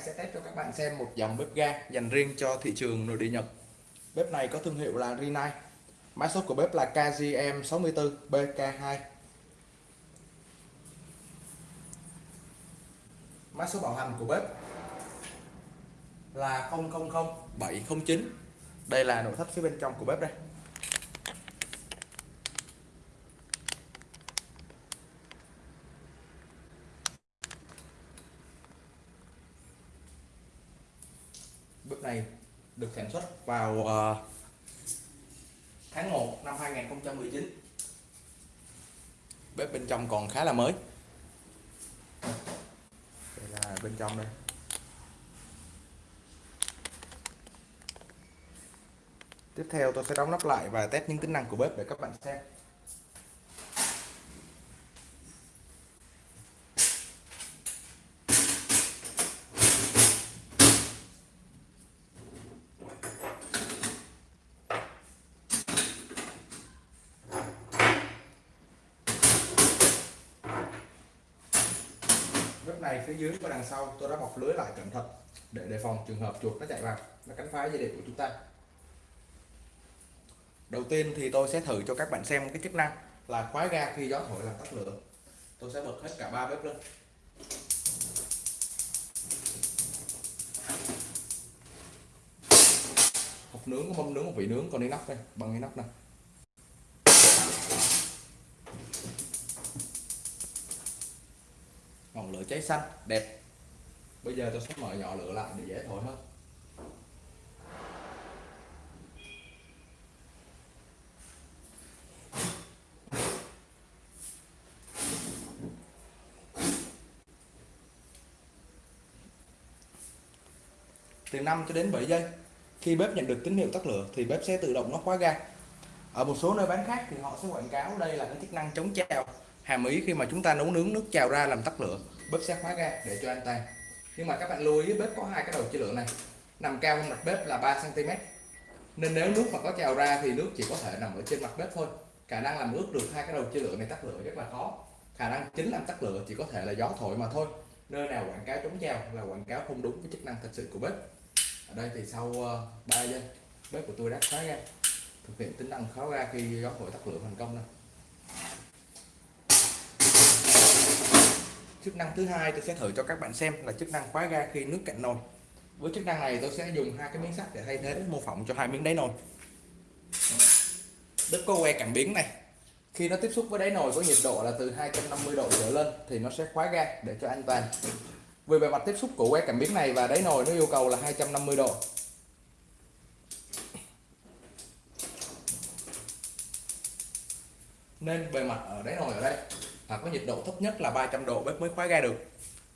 Máy sẽ test cho các bạn xem một dòng bếp ga dành riêng cho thị trường nội địa Nhật. Bếp này có thương hiệu là Rinnai. Mã số của bếp là KGM64BK2. Mã số bảo hành của bếp là 000709. Đây là nội thất phía bên trong của bếp đây. Này được sản xuất vào uh, tháng 1 năm 2019 bếp bên trong còn khá là mới. Đây là bên trong đây. Tiếp theo tôi sẽ đóng nắp lại và test những tính năng của bếp để các bạn xem này phía dưới và đằng sau, tôi đã bọc lưới lại cẩn thận để đề phòng trường hợp chuột nó chạy vào. Nó cắn phá dây điện của chúng ta. Đầu tiên thì tôi sẽ thử cho các bạn xem cái chức năng là khóa ga khi gió thổi làm tắt lửa. Tôi sẽ bật hết cả ba bếp lên. Hộp nướng có mâm nướng, một vị nướng còn đi nắp đây bằng cái nắp này cháy xanh đẹp. Bây giờ tôi sẽ mở nhỏ lửa lại để dễ thổi hơn. Từ 5 cho đến 7 giây khi bếp nhận được tín hiệu tắt lửa thì bếp sẽ tự động nó khóa ga. Ở một số nơi bán khác thì họ sẽ quảng cáo đây là cái chức năng chống trào hàm ý khi mà chúng ta nấu nướng nước trào ra làm tắt lửa bếp sẽ khóa ra để cho an toàn nhưng mà các bạn lưu ý, bếp có hai cái đầu chia lửa này. Nằm cao hơn mặt bếp là 3 cm nên nếu nước mà có trào ra thì nước chỉ có thể nằm ở trên mặt bếp thôi. Khả năng làm ướt được hai cái đầu chia lửa này tắt lửa rất là khó. Khả năng chính làm tắt lửa chỉ có thể là gió thổi mà thôi. Nơi nào quảng cáo chống trào là quảng cáo không đúng với chức năng thật sự của bếp. Ở đây thì sau ờ, 3 giây, bếp của tôi đã khóa ra. Thực hiện tính năng khóa ra khi gió thổi tắt lửa thành công đây chức năng thứ hai tôi sẽ thử cho các bạn xem là chức năng khóa ga khi nước cạn nồi. Với chức năng này tôi sẽ dùng hai cái miếng sắt để thay thế mô phỏng cho hai miếng đáy nồi. Đất có que cảm biến này. Khi nó tiếp xúc với đáy nồi có nhiệt độ là từ 250 độ trở lên thì nó sẽ khóa ga để cho an toàn. Vì bề mặt tiếp xúc của que cảm biến này và đáy nồi nó yêu cầu là 250 độ. Nên bề mặt ở đáy nồi ở đây và có nhiệt độ thấp nhất là 300 độ, bếp mới khóa ga được.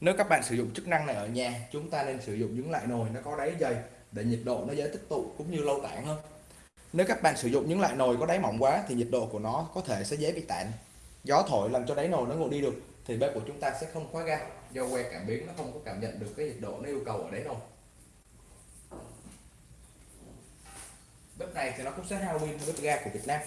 Nếu các bạn sử dụng chức năng này ở nhà, chúng ta nên sử dụng những loại nồi nó có đáy dày để nhiệt độ nó dễ tích tụ cũng như lâu tản hơn. Nếu các bạn sử dụng những loại nồi có đáy mỏng quá thì nhiệt độ của nó có thể sẽ dễ bị tản. Gió thổi làm cho đáy nồi nó nguội đi được thì bếp của chúng ta sẽ không khóa ga do que cảm biến nó không có cảm nhận được cái nhiệt độ nó yêu cầu ở đáy nồi. Bếp này thì nó cũng sẽ hao pin bếp ga của Việt Nam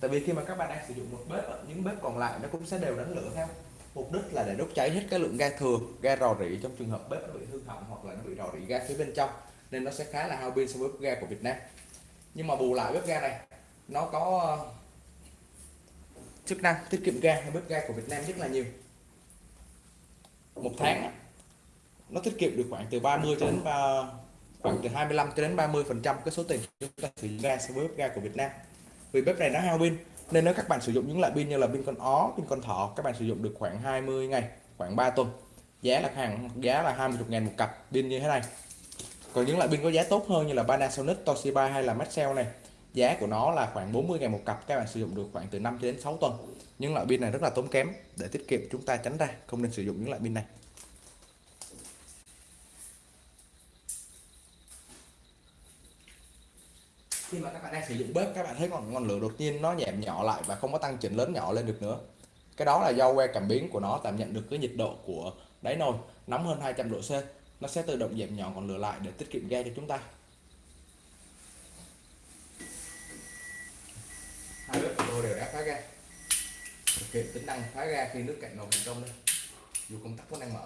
tại vì khi mà các bạn đang sử dụng một bếp những bếp còn lại nó cũng sẽ đều đánh lửa theo. Mục đích là để đốt cháy hết cái lượng ga thừa, ga rò rỉ trong trường hợp bếp nó bị hư hỏng hoặc là nó bị rò rỉ ga phía bên trong, nên nó sẽ khá là hao pin so với bếp ga của Việt Nam. Nhưng mà bù lại bếp ga này, nó có ờ, chức năng tiết kiệm ga hơn bếp ga của Việt Nam rất là nhiều. Một tháng nó tiết kiệm được khoảng từ 30 cho đến khoảng từ 25 cho đến 30 phần trăm cái số tiền chúng ta sử dụng ga so với bếp ga của Việt Nam vì bếp này nó hao pin, nên nếu các bạn sử dụng những loại pin như là pin con ó, pin con thỏ, các bạn sử dụng được khoảng 20 ngày, khoảng 3 tuần. Giá là hàng, giá là 20 ngàn một cặp, pin như thế này. Còn những loại pin có giá tốt hơn như là Panasonic, Toshiba hay là Maxell này, giá của nó là khoảng 40 ngàn một cặp, các bạn sử dụng được khoảng từ 5 đến 6 tuần. Những loại pin này rất là tốn kém, để tiết kiệm chúng ta tránh ra không nên sử dụng những loại pin này. Khi mà các bạn đang sử dụng bếp, các bạn thấy ngọn ngọn lửa đột nhiên nó giảm nhỏ lại và không có tăng chỉnh lớn nhỏ lên được nữa. Cái đó là do que cảm biến của nó cảm nhận được cái nhiệt độ của đáy nồi nóng hơn 200 độ C. Nó sẽ tự động giảm nhỏ ngọn lửa lại để tiết kiệm ga cho chúng ta. Hai bếp của tôi đều đã phá ga. Thực hiện tính năng phá ga khi nước cạnh nồi thành công đây. Dù công tắc vẫn đang mở.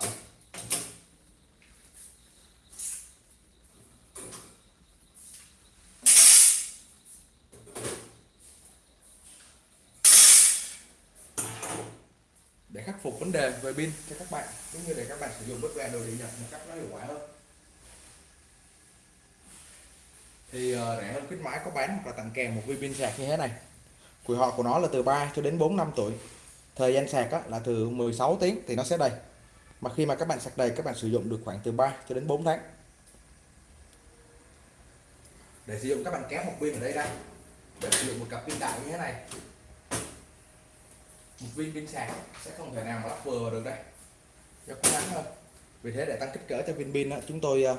Vấn đề về pin cho các bạn. Cũng như để các bạn sử dụng bất ga đồ điện Nhật một cách nó hiệu quả hơn. Thì uh, rẻ hơn khuyến mãi có bán hoặc là tặng kèm một viên pin sạc như thế này. Tuổi thọ của nó là từ 3 cho đến 4 năm tuổi. Thời gian sạc á, là từ 16 tiếng thì nó sẽ đầy. Mà khi mà các bạn sạc đầy các bạn sử dụng được khoảng từ 3 cho đến 4 tháng. Để sử dụng các bạn kéo một pin ở đây ra. Để sử dụng một cặp pin đại như thế này một viên pin sạc sẽ không thể nào mà lắp vừa được đây. Cho cố gắng hơn. Vì thế để tăng kích cỡ cho viên pin đó, chúng tôi à,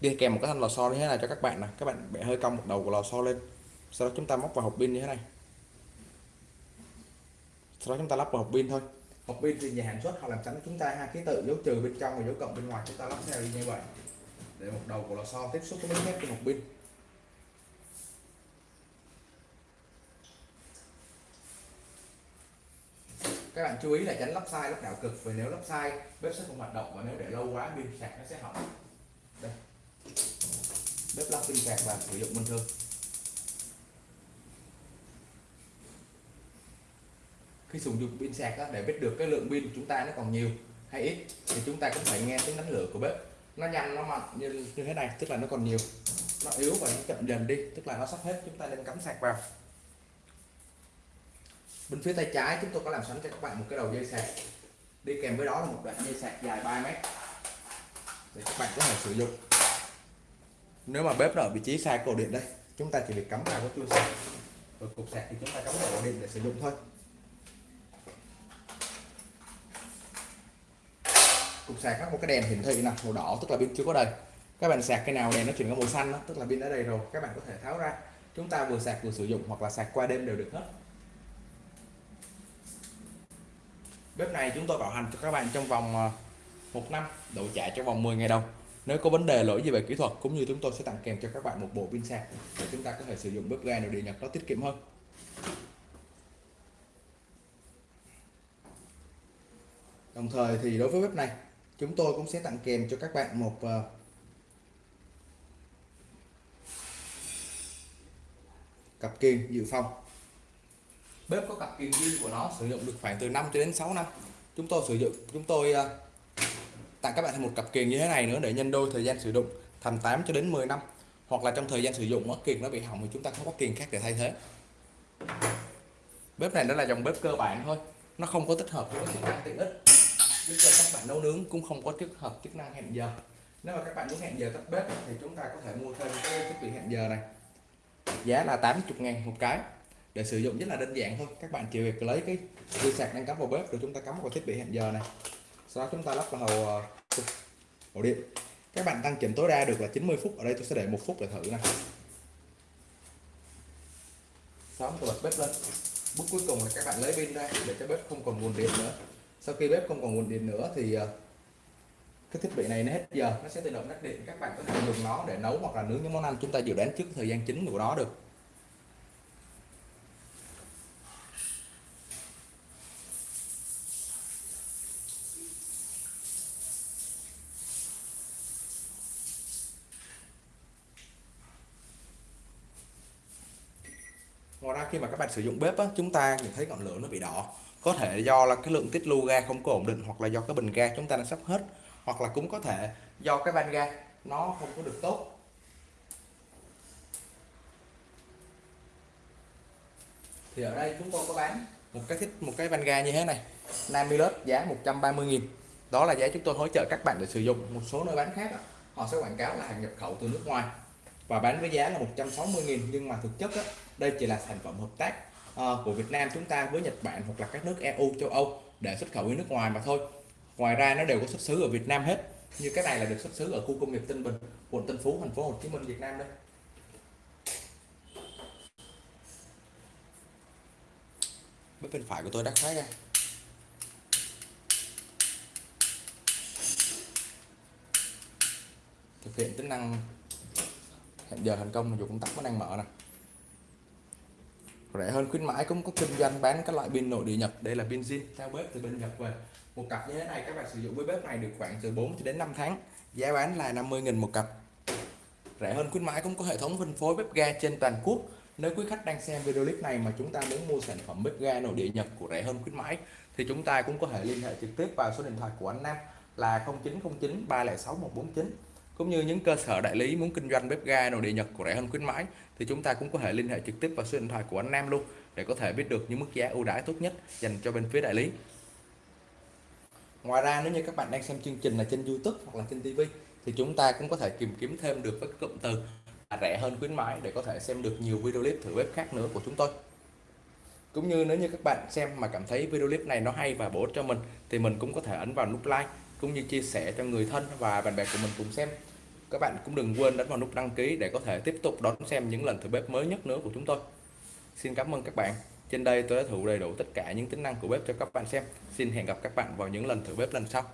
đi kèm một cái thanh lò xo như thế này cho các bạn nè. Các bạn bẻ hơi cong một đầu của lò xo lên. Sau đó chúng ta móc vào hộp pin như thế này. Sau đó chúng ta lắp vào hộp pin thôi. Hộp pin thì nhà sản xuất họ làm tránh chúng ta hai ký tự dấu trừ bên trong và dấu cộng bên ngoài. Chúng ta lắp theo như vậy. Để một đầu của lò xo tiếp xúc với miếng thép của hộp pin. Các bạn chú ý là tránh lắp sai lắp đảo cực vì nếu lắp sai bếp sẽ không hoạt động và nếu để lâu quá pin sạc nó sẽ hỏng. Đây. Bếp lắp pin sạc và sử dụng bình thường. Khi sử dụng pin sạc đó, để biết được cái lượng pin của chúng ta nó còn nhiều hay ít thì chúng ta cũng phải nghe tiếng đánh lửa của bếp. Nó nhanh nó mạnh như, như thế này tức là nó còn nhiều. Nó yếu và nó chậm dần đi tức là nó sắp hết chúng ta nên cắm sạc vào bên phía tay trái chúng tôi có làm sẵn cho các bạn một cái đầu dây sạc. Đi kèm với đó là một đoạn dây sạc dài 3 mét. Để các bạn có thể sử dụng. Nếu mà bếp ở vị trí sai cổ điện đây chúng ta chỉ việc cắm vào cái chuông sạc. Rồi cục sạc thì chúng ta cắm vào ổ điện để sử dụng thôi. Cục sạc có một cái đèn hiển thị nè màu đỏ tức là pin chưa có đầy. Các bạn sạc cái nào đèn nó chuyển có màu xanh đó, tức là pin đã đầy rồi các bạn có thể tháo ra. Chúng ta vừa sạc vừa sử dụng hoặc là sạc qua đêm đều được hết. Bếp này chúng tôi bảo hành cho các bạn trong vòng ờ, một năm độ trả trong vòng 10 ngày đầu. Nếu có vấn đề lỗi gì về kỹ thuật cũng như chúng tôi sẽ tặng kèm cho các bạn một bộ pin sạc để chúng ta có thể sử dụng bếp ga nội địa nhập nó tiết kiệm hơn. Đồng thời thì đối với bếp này, chúng tôi cũng sẽ tặng kèm cho các bạn một ờ, cặp kiềng dự phòng bếp có cặp kiềng pin của nó, sử dụng được khoảng từ 5 cho đến 6 năm. Chúng tôi sử dụng, chúng tôi à, tặng các bạn thêm một cặp kiềng như thế này nữa để nhân đôi thời gian sử dụng, thành 8 cho đến 10 năm. Hoặc là trong thời gian sử dụng mất kiềng nó bị hỏng thì chúng ta không có kiềng khác để thay thế. Bếp này đó là dòng bếp cơ bản thôi, nó không có tích hợp với chức năng tiện ích. Giúp cho các bạn nấu nướng cũng không có tích hợp chức năng hẹn giờ. Nếu mà các bạn muốn hẹn giờ tắt bếp thì chúng ta có thể mua thêm cái thiết bị hẹn giờ này. Giá là 80 ngàn một cái để sử dụng rất là đơn giản thôi. Các bạn chỉ việc lấy cái dây sạc đang cắm vào bếp rồi chúng ta cắm vào thiết bị hẹn giờ này. Sau đó chúng ta lắp vào hồ, ờ, hồ điện. Các bạn tăng chỉnh tối đa được là 90 phút. Ở đây tôi sẽ để một phút để thử này sau tôi bật bếp lên. Bước cuối cùng là các bạn lấy pin ra để cho bếp không còn nguồn điện nữa. Sau khi bếp không còn nguồn điện nữa thì ờ, cái thiết bị này nó hết giờ. Nó sẽ tự động tắt điện. Các bạn có thể dùng nó để nấu hoặc là nướng những món ăn chúng ta dự đoán trước thời gian chính của nó được. Ngoài khi mà các bạn sử dụng bếp á, chúng ta nhìn thấy ngọn lửa nó bị đỏ. Có thể do là cái lượng tiết lưu ga không có ổn định hoặc là do cái bình ga chúng ta đã sắp hết hoặc là cũng có thể do cái van ga nó không có được tốt. Thì ở đây chúng tôi có bán một cái thích một cái van ga như thế này Namilus giá 130.000 đó là giá chúng tôi hỗ trợ các bạn để sử dụng một số nơi bán khác họ sẽ quảng cáo là hàng nhập khẩu từ nước ngoài và bán với giá là 160.000 nhưng mà thực chất đó, đây chỉ là sản phẩm hợp tác uh, của Việt Nam chúng ta với Nhật Bản hoặc là các nước EU châu Âu để xuất khẩu đi nước ngoài mà thôi. Ngoài ra nó đều có xuất xứ ở Việt Nam hết như cái này là được xuất xứ ở khu công nghiệp Tân Bình quận Tân Phú thành phố Hồ Chí Minh Việt Nam đây. Bên phải của tôi đắt khóa ra. Thực hiện tính năng giờ thành công dù công tắc vẫn đang mở nè. Rẻ hơn khuyến mãi, cũng có kinh doanh bán các loại pin nội địa Nhật. Đây là pin zin theo bếp từ bên Nhật về. Một cặp như thế này, các bạn sử dụng với bếp này được khoảng từ 4 đến 5 tháng. Giá bán là 50.000 một cặp. Rẻ hơn khuyến mãi cũng có hệ thống phân phối bếp ga trên toàn quốc. Nếu quý khách đang xem video clip này mà chúng ta muốn mua sản phẩm bếp ga nội địa Nhật của rẻ hơn khuyến mãi, thì chúng ta cũng có thể liên hệ trực tiếp vào số điện thoại của anh Nam là 0909 306 149 cũng như những cơ sở đại lý muốn kinh doanh bếp ga nội địa Nhật của rẻ hơn khuyến mãi, thì chúng ta cũng có thể liên hệ trực tiếp vào số điện thoại của anh Nam luôn, để có thể biết được những mức giá ưu đãi tốt nhất dành cho bên phía đại lý. Ngoài ra, nếu như các bạn đang xem chương trình là trên YouTube hoặc là trên TV thì chúng ta cũng có thể tìm kiếm thêm được các cụm từ là rẻ hơn khuyến mãi để có thể xem được nhiều video clip thử bếp khác nữa của chúng tôi. Cũng như nếu như các bạn xem mà cảm thấy video clip này nó hay và bổ ích cho mình, thì mình cũng có thể ấn vào nút like cũng như chia sẻ cho người thân và bạn bè của mình cùng xem. Các bạn cũng đừng quên đánh vào nút đăng ký để có thể tiếp tục đón xem những lần thử bếp mới nhất nữa của chúng tôi. Xin cảm ơn các bạn. Trên đây tôi đã thử đầy đủ tất cả những tính năng của bếp cho các bạn xem. Xin hẹn gặp các bạn vào những lần thử bếp lần sau.